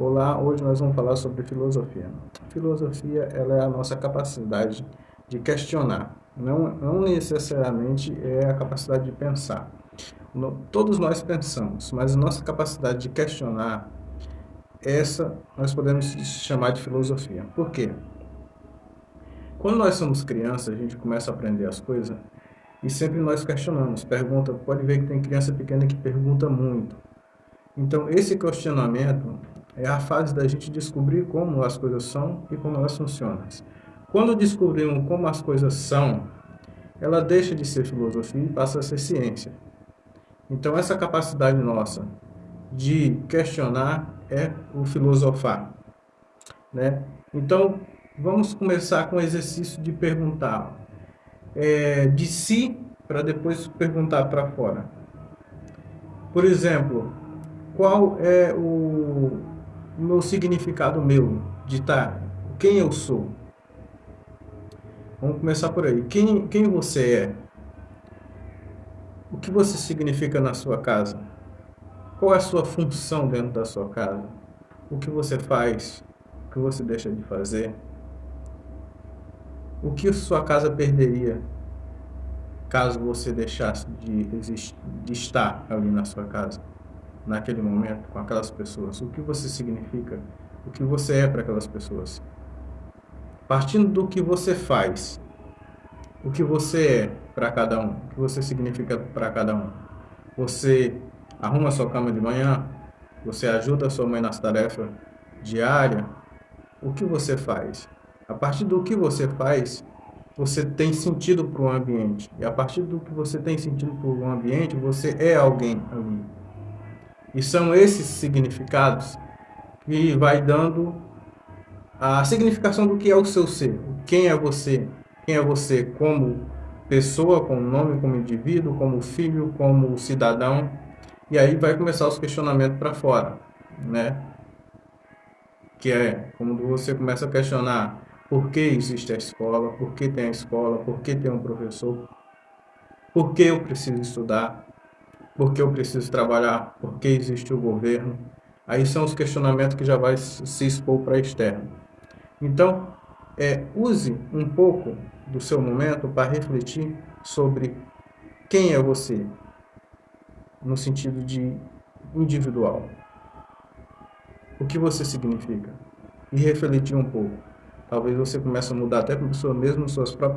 Olá, hoje nós vamos falar sobre filosofia. Filosofia ela é a nossa capacidade de questionar, não, não necessariamente é a capacidade de pensar. No, todos nós pensamos, mas a nossa capacidade de questionar, essa nós podemos chamar de filosofia. Por quê? Quando nós somos crianças, a gente começa a aprender as coisas e sempre nós questionamos, pergunta, pode ver que tem criança pequena que pergunta muito. Então, esse questionamento é a fase da gente descobrir como as coisas são e como elas funcionam. Quando descobrimos como as coisas são, ela deixa de ser filosofia e passa a ser ciência. Então, essa capacidade nossa de questionar é o filosofar. Né? Então, vamos começar com o exercício de perguntar é, de si para depois perguntar para fora. Por exemplo, qual é o, o meu significado meu de estar, quem eu sou. Vamos começar por aí. Quem, quem você é? O que você significa na sua casa? Qual é a sua função dentro da sua casa? O que você faz? O que você deixa de fazer? O que sua casa perderia caso você deixasse de, existir, de estar ali na sua casa? Naquele momento com aquelas pessoas, o que você significa, o que você é para aquelas pessoas. Partindo do que você faz, o que você é para cada um, o que você significa para cada um. Você arruma sua cama de manhã, você ajuda sua mãe nas tarefas diárias, o que você faz? A partir do que você faz, você tem sentido para o ambiente. E a partir do que você tem sentido para o ambiente, você é alguém ali. E são esses significados que vai dando a significação do que é o seu ser. Quem é você? Quem é você como pessoa, como nome, como indivíduo, como filho, como cidadão. E aí vai começar os questionamentos para fora, né? Que é quando você começa a questionar por que existe a escola, por que tem a escola, por que tem um professor, por que eu preciso estudar, por que eu preciso trabalhar, por que existe o governo. Aí são os questionamentos que já vai se expor para externo. Então, é, use um pouco do seu momento para refletir sobre quem é você, no sentido de individual. O que você significa? E refletir um pouco. Talvez você comece a mudar até mesmo suas próprias